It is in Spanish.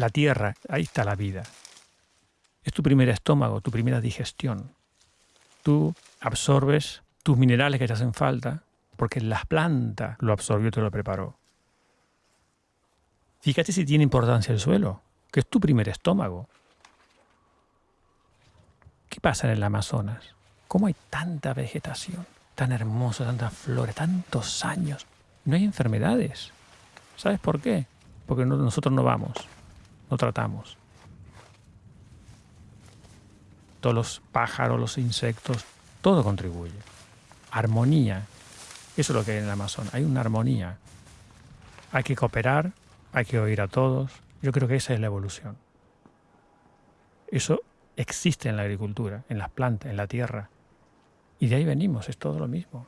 la tierra, ahí está la vida. Es tu primer estómago, tu primera digestión. Tú absorbes tus minerales que te hacen falta porque la planta lo absorbió y te lo preparó. Fíjate si tiene importancia el suelo, que es tu primer estómago. ¿Qué pasa en el Amazonas? ¿Cómo hay tanta vegetación, tan hermosa, tantas flores, tantos años? No hay enfermedades. ¿Sabes por qué? Porque nosotros no vamos, no tratamos. Todos los pájaros, los insectos, todo contribuye. Armonía. Eso es lo que hay en el Amazonas. Hay una armonía. Hay que cooperar, hay que oír a todos. Yo creo que esa es la evolución. Eso existe en la agricultura, en las plantas, en la tierra. Y de ahí venimos, es todo lo mismo.